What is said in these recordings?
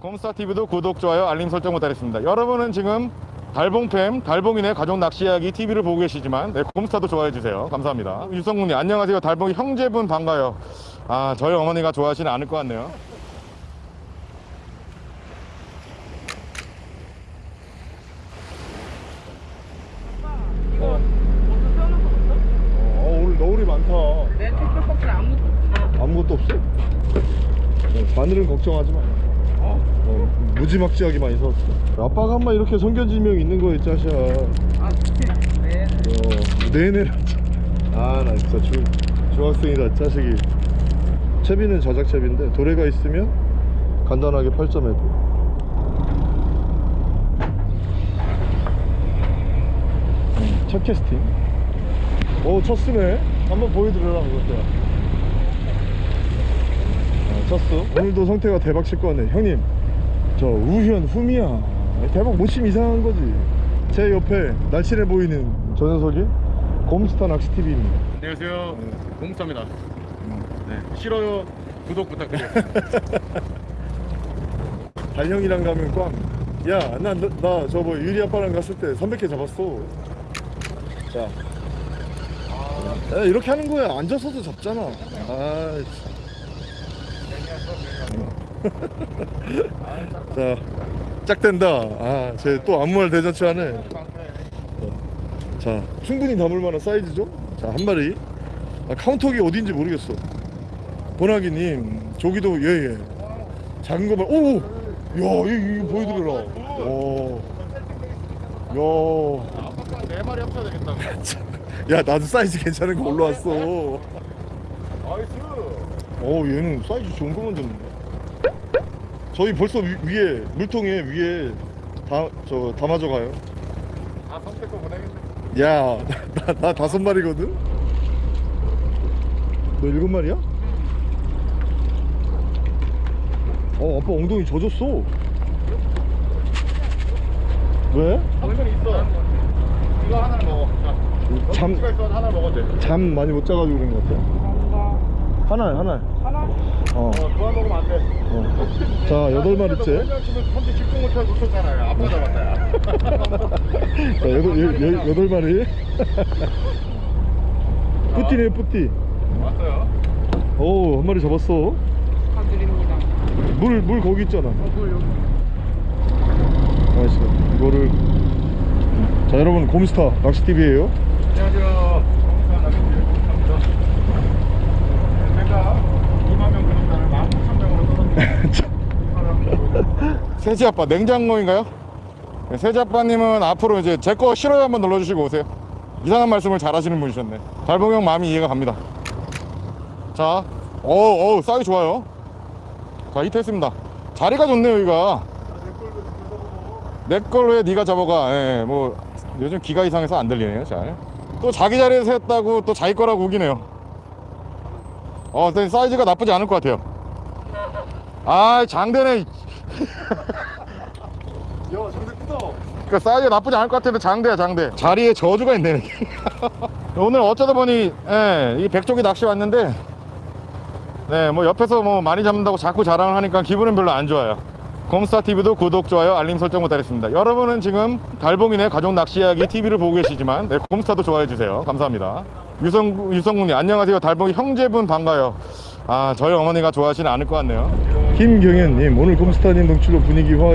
곰스타TV도 구독, 좋아요, 알림 설정 부탁드리겠습니다. 여러분은 지금 달봉팸, 달봉이네 가족 낚시 이야기 TV를 보고 계시지만 네, 곰스타도 좋아해주세요. 감사합니다. 유성군님 안녕하세요. 달봉이 형제분 반가요. 아 저희 어머니가 좋아하시는 않을 것 같네요. 어, 오늘 너울이 많다. 내 택배박스 아무것도 없어. 아무것도 없어? 어, 바늘은 걱정하지 마. 어, 무지막지하게 많이 사왔어. 아빠가 한번 이렇게 성견지명 있는 거 있지, 아시아. 아, 네. 어, 내내. 아, 나 진짜 중, 중학생이다, 자식이. 채비는 자작채비인데, 도래가 있으면 간단하게 8점에 돼. 음, 첫 캐스팅. 오, 첫 수네. 한번 보여드려라, 그것도. 아, 쳤어. 오늘도 성태가 대박 칠 거네. 형님, 저 우현 후미야. 대박 못 치면 이상한 거지. 제 옆에 날씬해 보이는 저 녀석이 곰스타 낚시 TV입니다. 안녕하세요. 공무차입니다. 네. 싫어요. 구독 부탁드려요. 달형이랑 가면 꽝. 야, 나, 나, 나 저뭐 유리 아빠랑 갔을 때 300개 잡았어. 자. 야, 이렇게 하는 거야. 앉아서도 잡잖아. 아, 자, 짝된다. 아, 쟤또말 대잔치 하네. 자, 충분히 담을 만한 사이즈죠? 자, 한 마리. 아, 카운터기 어딘지 모르겠어. 보나기님, 조기도 예, 예. 작은 거만, 오! 야, 이거, 이거 보여드려라. 오. 야. 네 마리 합쳐야 되겠다. 야, 나도 사이즈 괜찮은 거 올라왔어. nice. 어, 얘는 사이즈 좋은 거 만졌네. 저희 벌써 위, 위에, 물통에 위에 다, 저, 담아져 가요. 아, 성태 거 보내겠네. 야, 나, 나 다섯 마리거든? 너 일곱 마리야? 어, 아빠 엉덩이 젖었어. 왜? 당근이 있어. 이거 먹어. 자. 잠- 하나 먹어도 돼. 잠 많이 못 자가지고 그런 것 같아. 하나, 하나. 하나? 어. 어, 그만 먹으면 안 돼. 어. 자, 여덟 마리째. 선지 집중 놓쳤잖아요. 아빠 잡았다. 야. 자, 여덟, 여, 여, 여덟 마리. 뿌띠네, 뿌띠. 왔어요. 오, 한 마리 잡았어. 축하드립니다. 물, 물 거기 있잖아. 어, 물 여기. 알았어. 이거를. 자, 여러분, 곰스타 낚시TV에요. 정수환 아저씨. 감사합니다. 제가 2만 명 구독자를 19,000명으로 떨어뜨렸습니다. 세지 아빠, 냉장고인가요? 네, 세지 아빠님은 앞으로 이제 제 거 싫어요 한번 눌러주시고 오세요. 이상한 말씀을 잘 하시는 분이셨네. 달봉형 마음이 이해가 갑니다. 자, 어우, 어우, 사이 좋아요. 자, 히트 했습니다. 자리가 좋네요, 여기가. 내 걸로 해, 네가 잡아가. 예, 뭐, 요즘 귀가 이상해서 안 들리네요, 잘. 또 자기 자리에서 했다고 또 자기 거라고 우기네요. 어, 사이즈가 나쁘지 않을 것 같아요. 아, 장대네. 야, 장대 크다. 그 사이즈 나쁘지 않을 것 같은데 장대야 장대. 자리에 저주가 있네 오늘 어쩌다 보니 예, 이 백조기 낚시 왔는데 네 뭐 옆에서 뭐 많이 잡는다고 자꾸 자랑을 하니까 기분은 별로 안 좋아요. 곰스타TV도 구독, 좋아요, 알림 설정 부탁드리겠습니다. 여러분은 지금 달봉이네 가족 낚시 이야기 TV를 보고 계시지만 네, 곰스타도 좋아해주세요. 감사합니다. 유성, 유성군님 안녕하세요. 달봉이 형제분 반가요. 아 저희 어머니가 좋아하시는 않을 것 같네요 김경현님 오늘 곰스타님 동출로 분위기 화,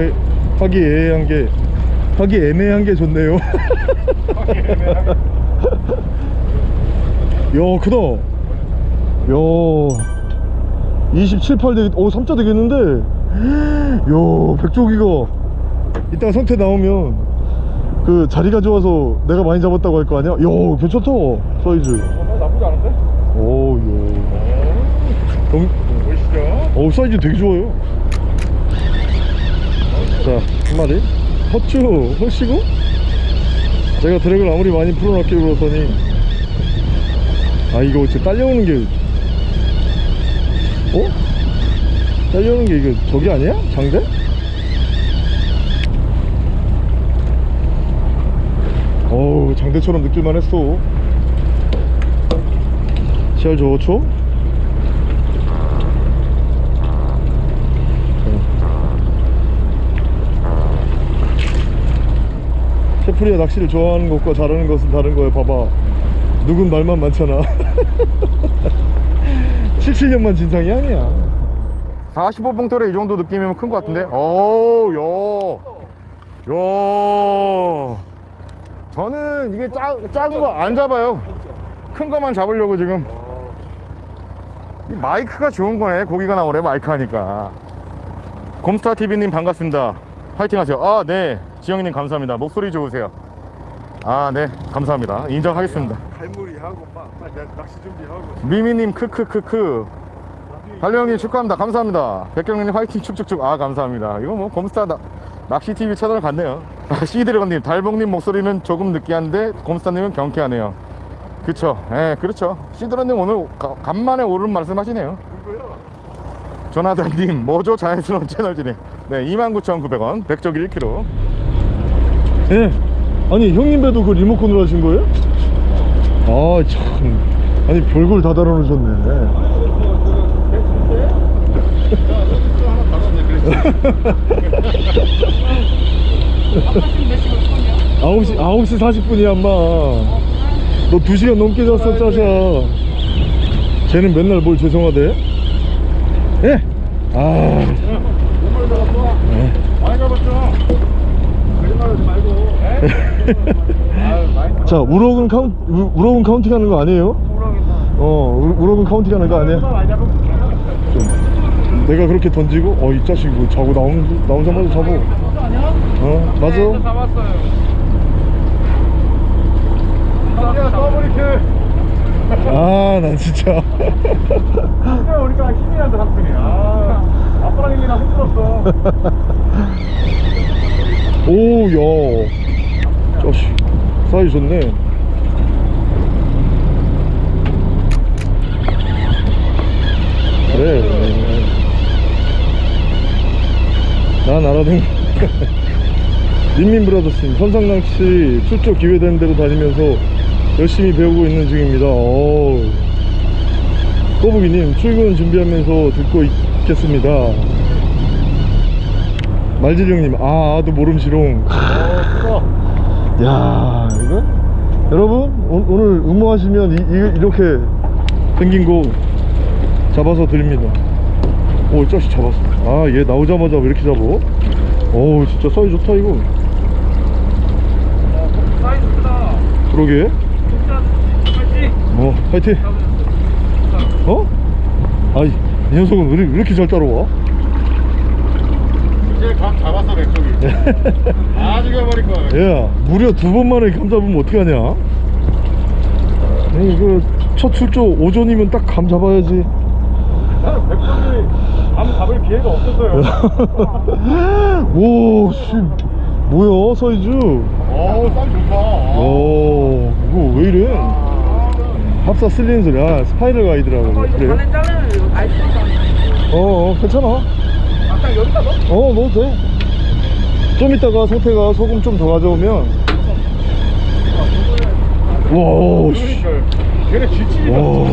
화기애애한 게 화기애매한 게 좋네요 야 크다 야 27, 8 되겠, 오 3자 되겠는데 야 백조기가 이따가 성태 나오면 그 자리가 좋아서 내가 많이 잡았다고 할 거 아니야? 야 괜찮다 사이즈 어, 나쁘지 않은데? 오야 경, 보시죠. 어 사이즈 되게 좋아요 자 한 마리 허쭈 허시고 제가 드랙을 아무리 많이 풀어놨기로 그러더니 아 이거 지금 딸려오는 게 어? 딸려오는 게 이거 저기 아니야? 장대? 어우 장대처럼 느낄만 했어 시알 좋죠? 디프리아 낚시를 좋아하는 것과 잘하는 것은 다른 거야 봐봐. 누군 말만 많잖아. 7, 7년만 진상이 아니야. 45봉돌에 이 정도 느낌이면 큰 것 같은데? 어우 야, 야. 저는 이게 작, 작은 거 안 잡아요. 큰 거만 잡으려고 지금. 이 마이크가 좋은 거네. 고기가 나오래 마이크 하니까. 곰스타TV님 반갑습니다. 화이팅 하세요. 아네 지영님 감사합니다. 목소리 좋으세요. 아 네. 감사합니다. 인정하겠습니다. 갈무리 하고 막 낚시 준비하고. 미미님 크크크크. 달령님 축하합니다. 감사합니다. 백경님 화이팅 축축축. 아 감사합니다. 이거 뭐 곰스타 나, 낚시TV 채널 같네요. 시드래곤님 달봉님 목소리는 조금 느끼한데 곰스타님은 경쾌하네요. 그쵸. 예 그렇죠. 시드래곤님 오늘 가- 간만에 옳은 말씀 하시네요. 조나단님 뭐죠 자연스러운 채널 진행. 네 29,900원. 백조기 1kg 예. 아니 형님 배도 그 리모컨으로 하신 거예요? 아 참. 아니 별걸 다 달아놓으셨네. 아홉 시 아홉 시 40분이야 엄마. 너 2시간 넘게 잤어 짜샤. 쟤는 맨날 뭘 죄송하대? 예? 아 많이 잡았죠 거짓말하지 말고 아유 많이 자 우럭은 카운 우- 우럭은 counting 하는 거 아니에요? 어 우- 우럭은 counting 하는 거 아니야? 잡으면 내가 그렇게 던지고 어 이 자식 뭐 자고 나오는 나오자마자 잡어 어 맞아? 네, 잡았어요. 야 더블리크 아난 진짜. 진짜 우리가 힘이 난다 삼촌이 아 아빠랑 일이나 힘들었어. 오야 자식 사이 좋네. 그래 난 알아듣는 민민 브라더스님 선상낚시 출조 기회되는 대로 다니면서 열심히 배우고 있는 중입니다. 오. 꼬부기님 출근 준비하면서 듣고 있겠습니다. 말지령님 아 아도 모름시롱 야 이거? 여러분 오, 오늘 응모하시면 이, 이, 이 렇게 생긴 거 잡아서 드립니다. 오 짜식 잡았어. 아 얘 나오자마자 왜 이렇게 잡어? 어우 진짜 사이 좋다 이거. 사이즈 크다. 그러게. 파이팅. 어 파이팅. 어? 아이 이 녀석은 왜 이렇게 잘 따라와 이제 감 잡았어 백쪽이 아 죽여버릴 거야 야 무려 두 번 만에 감 잡으면 어떡하냐 아니 그첫 출조 오전이면 딱 감 잡아야지 나는 백쪽이 감 잡을 기회가 없었어요 오, 씨, 뭐야, 사이즈? 어우 쌈 좋다 오, 이거 왜 이래? 합사 쓸리는 소리. 아, 스파이럴 가이드라고. 어, 이거 그래? 반에 자르면 이거 아이스 어, 어, 괜찮아. 여기다 넣어? 어, 넣어도 돼. 좀 이따가 성태가 소금 좀 더 가져오면. 와, 씨. 걔네 와.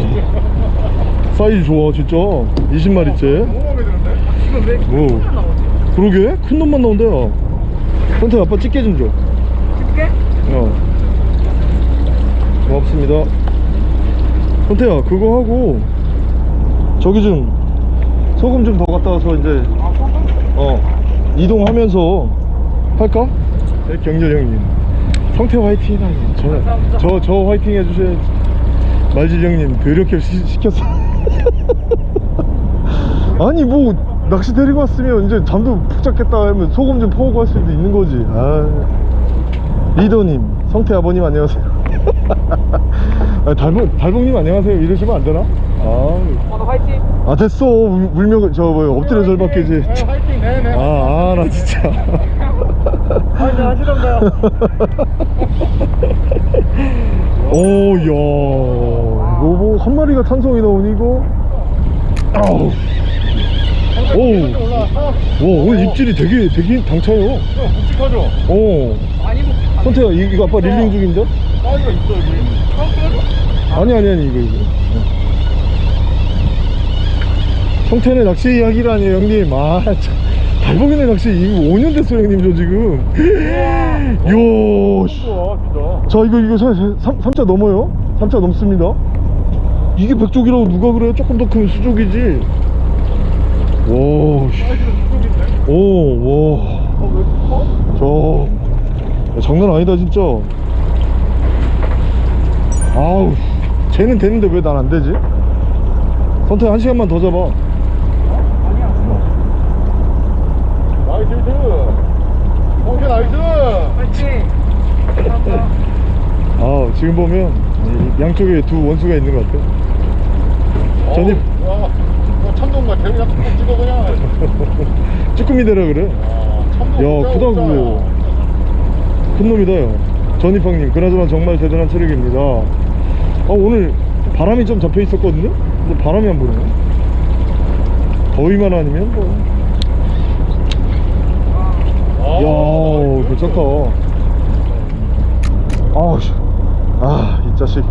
사이즈 좋아, 진짜. 20마리째. 너무 마음에 드는데? 이거 왜 오. 이렇게 나오지? 그러게? 큰 놈만 나온대요. 성태 아빠 집게 좀 줘. 집게? 어. 고맙습니다. 선태야, 그거 하고, 저기 좀, 소금 좀 더 갖다 와서 이제, 아? 어, 이동하면서 할까? 네, 경렬 형님. 성태 화이팅 하니. 저, 저, 저 화이팅 해주셔야지. 말질 형님, 더럽게 시, 시켰어. 아니, 뭐, 낚시 데리고 왔으면 이제 잠도 푹 잤겠다 하면 소금 좀 퍼오고 할 수도 있는 거지. 아. 리더님, 성태 아버님 안녕하세요. 아, 달봉, 달봉님 안녕하세요. 이러시면 안 되나? 아, 어, 너 화이팅. 아 됐어. 울- 울면 저 뭐야 엎드려 절박해지. 네, 화이팅 네네 아, 아, 나 진짜. 화이팅 하시던가요? 오, 야, 이거 뭐한 마리가 탄성이 나오니 이거. 아우. 오, 오늘 입질이 되게 되게 당차요. 묵직하죠? 어, 아니 뭐 선태야 이- 이거 아빠 릴링 중인데? 사이즈가 있어 여기 아니 아니 아니 이거 이거. 성태는 낚시 이야기라니 형님. 아, 참. 달봉이네 낚시 이거 5년 됐어요 형님 저 지금 자 이거 이거 3, 삼자 넘어요 3자 넘습니다 이게 백족이라고 누가 그래요 조금 더 큰 수족이지 와 씨. 오, 와. 저, 야, 장난 아니다, 진짜. 아우, 쟤는 되는데 왜 난 안 되지? 선택 한 시간만 더 잡아. 나이스 히트 홍태 나이스 화이팅! 아, 지금 보면 이 양쪽에 두 원수가 있는 것 같아. 전입. 뭐 참돔 같아 그냥 콕 찍어 그냥 쭈꾸미대라 그래. 아, 야, 진짜 크다, 없다. 그거. 큰 놈이다, 요 전입방님. 그나저나 정말 대단한 체력입니다. 아, 오늘 바람이 좀 잡혀 있었거든요? 근데 바람이 안 부네. 더위만 아니면 뭐. 아, 이야. 괜찮다. 아우, 씨. 아, 이 자식.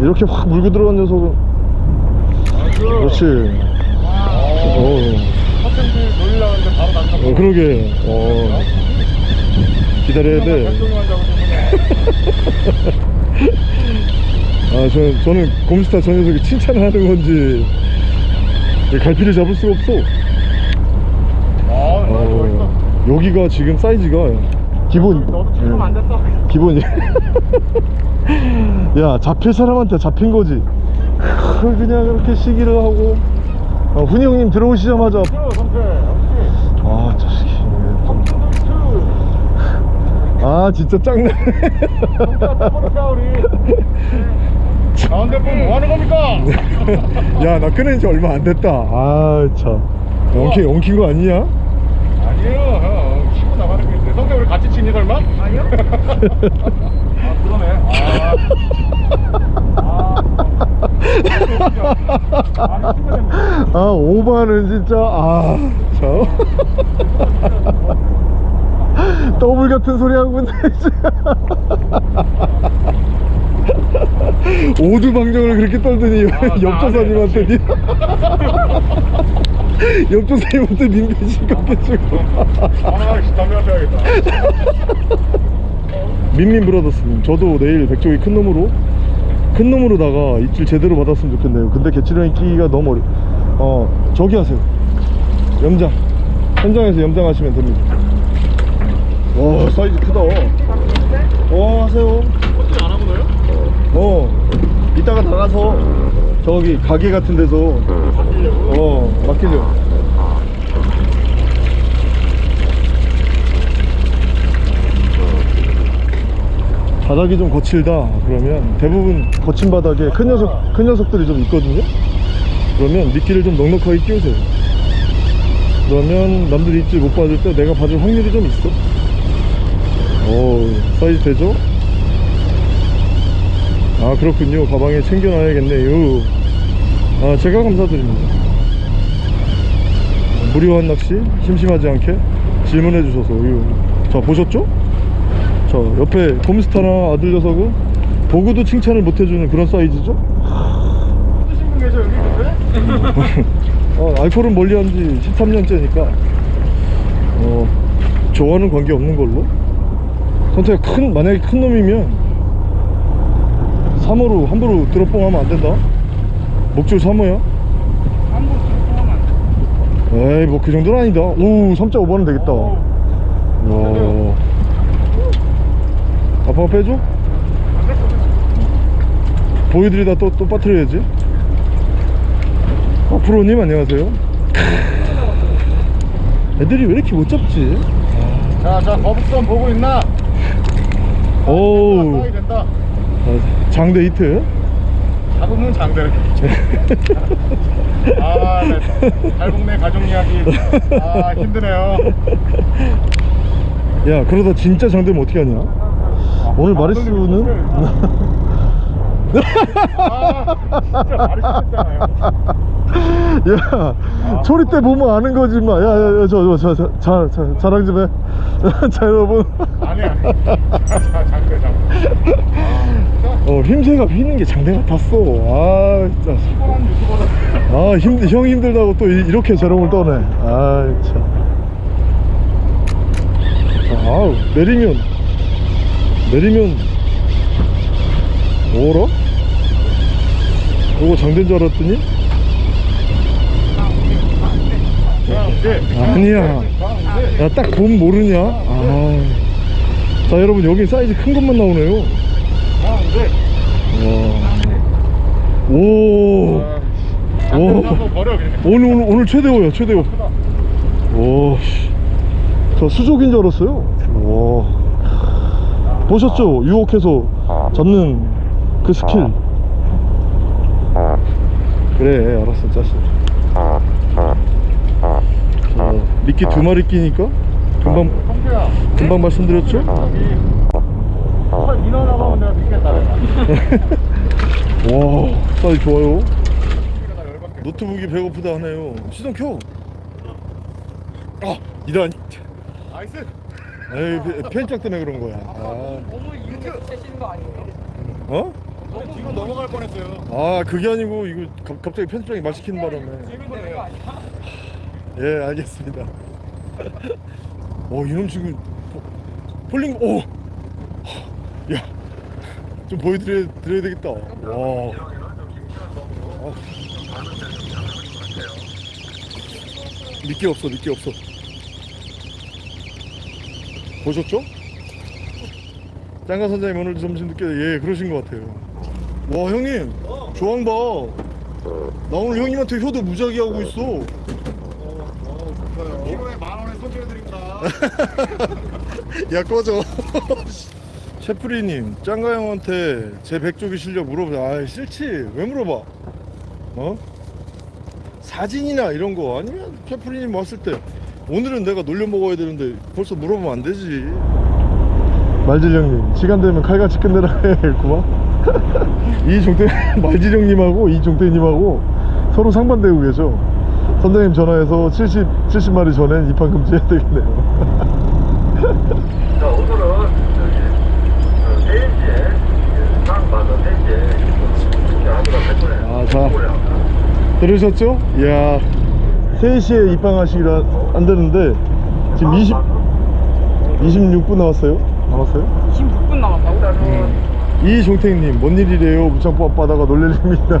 이렇게 확 물고 들어간 녀석은. 그렇지. 어, 난다 어, 그러게. 어. 기다려야 돼. 아, 저는, 저는 곰스타 저 녀석이 칭찬을 하는 건지. 갈피를 잡을 수가 없어. 여기가 지금 사이즈가 기본 너도 찍으면 안 됐어. 기본이 야 잡힐 사람한테 잡힌 거지. 그걸 그냥 그렇게 시기를 하고. 어, 훈이 형님 들어오시자마자. 아 자식이 아 진짜 짱나 우리. 가운데 분 뭐하는 겁니까? 야 나 끊은 지 얼마 안 됐다. 아참. 엉킨 엉킨 거 아니냐 아니에요. 형 치고 나가는 게 있는데 성태 우리 같이 치니 설마? 아니요? 아 그러네. 아. 아. 아 오바는 진짜 아참. 더블 같은 소리 하고 있네 오두 방정을 그렇게 떨더니 아, 나 옆조사님한테 니 옆조사님한테 님 배신 깎여주고 아, 담배 한 펴야겠다. 민민 브라더스님 저도 내일 백종이 큰 놈으로 큰 놈으로다가 입질 제대로 받았으면 좋겠네요. 근데 개치령이 끼기가 너무 어려 어 저기 하세요. 염장. 현장에서 염장하시면 됩니다. 와 사이즈 크다. 어 하세요. 어떻게 안 하고요? 어 이따가 나가서 저기 가게 같은 데서. 어 맡기려고 바닥이 좀 거칠다 그러면. 대부분 거친 바닥에 큰 녀석 큰 녀석들이 좀 있거든요? 그러면 미끼를 좀 넉넉하게 끼우세요. 그러면 남들이 입질 못 받을 때 내가 받을 확률이 좀 있어? 오 사이즈 되죠? 아 그렇군요. 가방에 챙겨놔야겠네요 아 제가 감사드립니다. 무료한 낚시? 심심하지 않게? 질문해 주셔서. 자 보셨죠? 자 옆에 곰스타나 아들 녀석은 보고도 칭찬을 못 해주는 그런 사이즈죠? 어, 알코올은 멀리 한지 13년째니까. 어, 좋아하는 관계 없는 걸로? 선택가 큰 만약에 큰 놈이면 3호로 함부로 드롭봉 하면 안 된다 목줄 3호야 한국 들어가면 안 돼. 에이 뭐 그 정도는 아니다 오 3.5번은 되겠다 야. 아빠가 빼줘? 보여드리다 또, 또 빠뜨려야지 아, 프로님 안녕하세요 애들이 왜 이렇게 못 잡지? 자, 자, 거북선 보고 있나? 오우 된다. 아, 장대 히트 잡으면 장대를. 아, 네. 달북내 가족 이야기. 아, 힘드네요. 야 그러다 진짜 장대면 어떻게 하냐 오늘 마리수는 아, 진짜 심했잖아요. 야 소리 때 보면 아는 거지 마 야야야 저저저 저, 자랑 좀 해 자 여러분 아니, 아니. 자, 장대, 장대. 아, 자, 어 힘새가 휘는 게 장대 같았어. 아 진짜. 아 힘, 형 힘들다고 또 이- 이렇게 저롱을 떠네. 아 참 아우 내리면. 내리면. 뭐라? 오거 장대인 줄 알았더니? 아니야. 야 딱 보면 모르냐? 아. 자 여러분 여기 사이즈 큰 것만 나오네요. 와. 오. 오. 한번 버려 오늘 오늘 오늘 최대호야 최대호. 오. 씨. 저 수족인 줄 알았어요. 와. 보셨죠? 유혹해서 잡는 그 스킬. 그래 알았어 짜식. 어, 미끼 두 마리 끼니까 금방 금방 말씀드렸죠? 인원 나가면 내가 믿겠다 와 사이즈 좋아요. 노트북이 배고프다 하네요. 시동 켜. 아 이런. 나이스 에이 펜짝 때문에 그런 거야. 아. 너무 이렇게 치시는 거 아니에요? 어? 뒤로 넘어갈 뻔했어요 아 그게 아니고 이거 가- 갑자기 편집장이 말 시키는 바람에. 예 알겠습니다. 어 이놈 지금 fa- falling 오. 야. 좀 보여드려 드려야 되겠다. 와. 아. 미끼 없어 미끼 없어. 보셨죠? 짱가 선장님 오늘 점심 늦게 예 그러신 것 같아요. 와 형님 조황 봐. 나 오늘 형님한테 효도 무지하게 하고 있어. 키로에 만 원에 손질해드립니다 야 꺼져 셰프리님 짱가 형한테 제 백조기 실력 물어보자. 아 싫지. 왜 물어봐? 어? 사진이나 이런 거 아니면 셰프리님 왔을 때 오늘은 내가 놀려 먹어야 되는데 벌써 물어보면 안 되지. 말질 형님 시간 되면 칼같이 끝내라 했구만 이종태 말질 형님하고 이종태님하고 서로 상반되고 계셔. 선장님 전화해서 70, 70마리 전엔 입항 금지해야 되겠네요 아, 자. 들으셨죠? 이야 3시에 입항하시기로 안 되는데 지금 20 26분 남았어요? 남았어요? 26분 남았다고? 이종택님 뭔 일이래요 무창포 앞바다가 놀랄 일입니다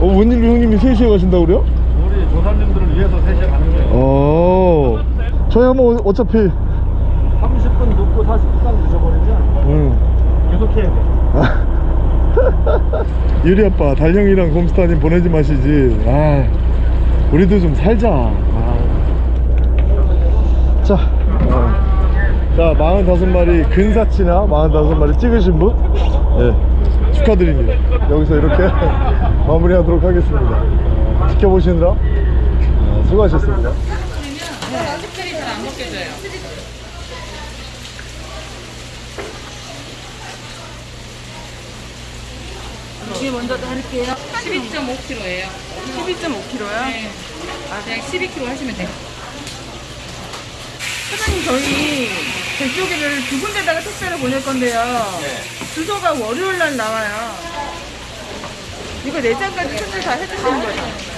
어 웬일로 형님이 3시에 가신다고 그래요? 우리 조사님들을 위해서 3시에 가는 거예요 어 저희 한번 어- 어차피 30분 늦고 40분간 늦어버리면 응. 계속 해야 돼. 유리 아빠 달형이랑 곰스타님 보내지 마시지. 아 우리도 좀 살자. 아. 자 어. 자 45마리 근사치나 45마리 찍으신 분? 예, 축하드립니다. 여기서 이렇게 마무리하도록 하겠습니다. 지켜보시느라 어, 수고하셨습니다 스크린 잘안 먹혀져요. 이게 먼저 할게요. 12.5kg예요. 12.5kg요? 네. 아, 그냥 12kg 하시면 돼요. 사장님 저희 백조기를 두 군데다가 택배를 보낼 건데요. 주소가 월요일 날 나와요. 이거 내장까지 손질 다 해주시는 거죠?